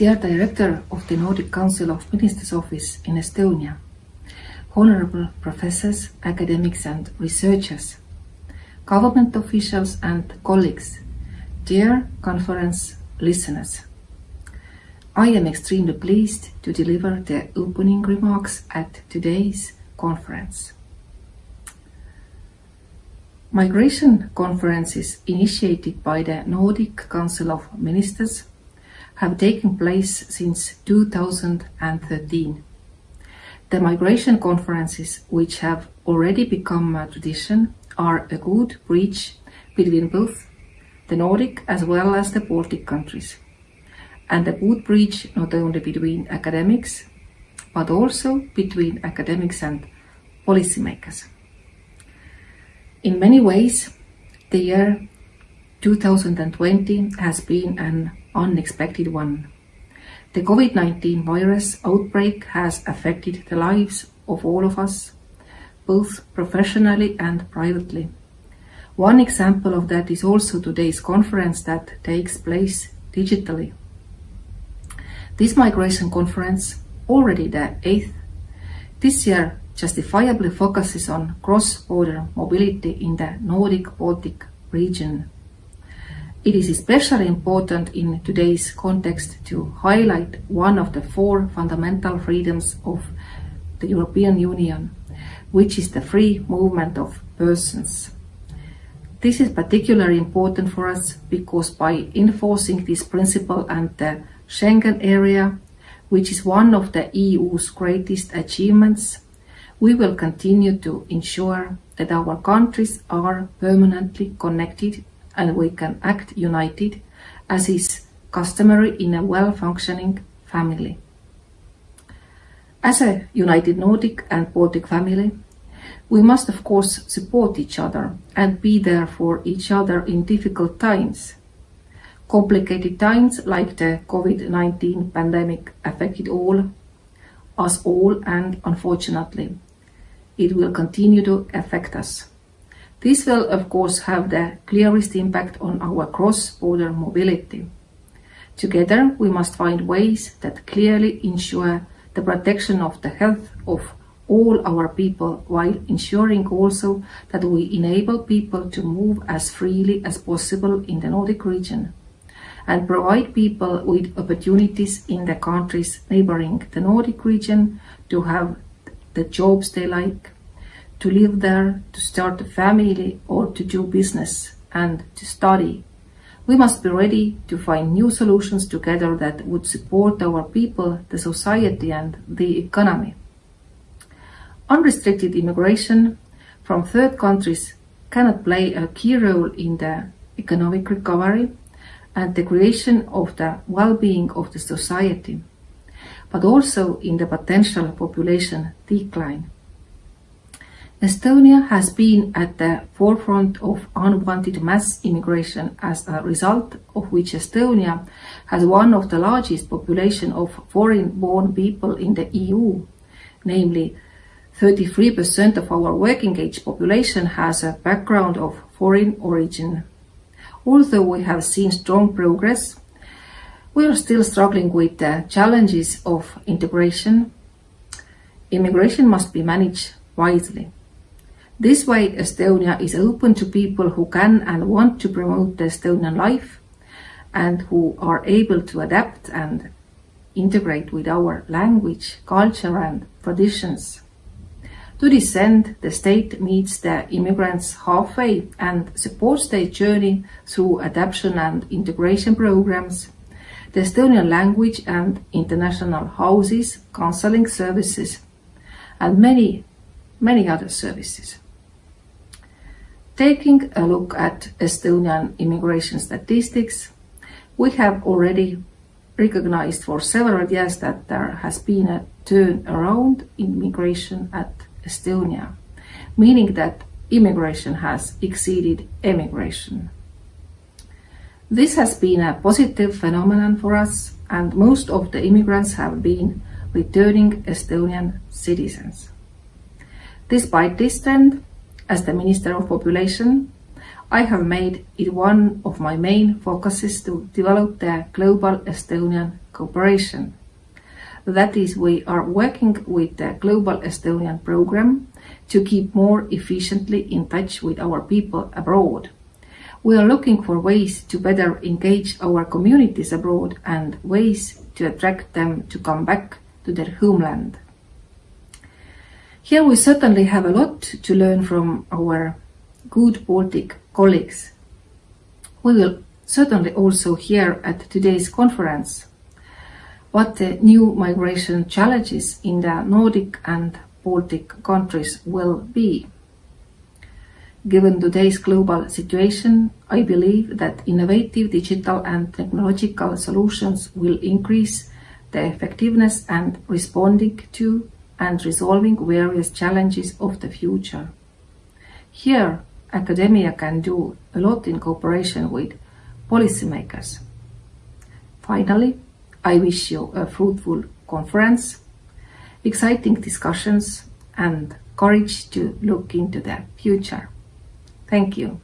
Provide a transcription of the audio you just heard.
Dear Director of the Nordic Council of Ministers Office in Estonia, honorable professors, academics and researchers, government officials and colleagues, dear conference listeners. I am extremely pleased to deliver the opening remarks at today's conference. Migration conferences initiated by the Nordic Council of Ministers have taken place since 2013. The migration conferences, which have already become a tradition, are a good bridge between both the Nordic as well as the Baltic countries, and a good bridge not only between academics, but also between academics and policymakers. In many ways, the year 2020 has been an unexpected one. The COVID-19 virus outbreak has affected the lives of all of us, both professionally and privately. One example of that is also today's conference that takes place digitally. This migration conference, already the eighth, this year justifiably focuses on cross-border mobility in the Nordic-Baltic region. It is especially important in today's context to highlight one of the four fundamental freedoms of the European Union, which is the free movement of persons. This is particularly important for us because by enforcing this principle and the Schengen area, which is one of the EU's greatest achievements, we will continue to ensure that our countries are permanently connected and we can act united as is customary in a well-functioning family. As a united Nordic and Baltic family, we must of course support each other and be there for each other in difficult times. Complicated times like the COVID-19 pandemic affected all, us all and unfortunately it will continue to affect us. This will, of course, have the clearest impact on our cross-border mobility. Together, we must find ways that clearly ensure the protection of the health of all our people while ensuring also that we enable people to move as freely as possible in the Nordic region and provide people with opportunities in the countries neighboring the Nordic region to have the jobs they like, to live there, to start a family or to do business and to study. We must be ready to find new solutions together that would support our people, the society and the economy. Unrestricted immigration from third countries cannot play a key role in the economic recovery and the creation of the well-being of the society but also in the potential population decline. Estonia has been at the forefront of unwanted mass immigration as a result of which Estonia has one of the largest population of foreign-born people in the EU, namely 33% of our working age population has a background of foreign origin. Although we have seen strong progress we are still struggling with the challenges of integration. Immigration must be managed wisely. This way, Estonia is open to people who can and want to promote the Estonian life and who are able to adapt and integrate with our language, culture and traditions. To this end, the state meets the immigrants halfway and supports their journey through adaptation and integration programs the Estonian language and international houses, counseling services, and many, many other services. Taking a look at Estonian immigration statistics, we have already recognized for several years that there has been a turnaround in migration at Estonia, meaning that immigration has exceeded emigration. This has been a positive phenomenon for us and most of the immigrants have been returning Estonian citizens. Despite this trend, as the Minister of Population, I have made it one of my main focuses to develop the Global Estonian Cooperation. That is, we are working with the Global Estonian program to keep more efficiently in touch with our people abroad. We are looking for ways to better engage our communities abroad and ways to attract them to come back to their homeland. Here we certainly have a lot to learn from our good Baltic colleagues. We will certainly also hear at today's conference what the new migration challenges in the Nordic and Baltic countries will be. Given today's global situation, I believe that innovative digital and technological solutions will increase the effectiveness and responding to and resolving various challenges of the future. Here, academia can do a lot in cooperation with policymakers. Finally, I wish you a fruitful conference, exciting discussions and courage to look into the future. Thank you.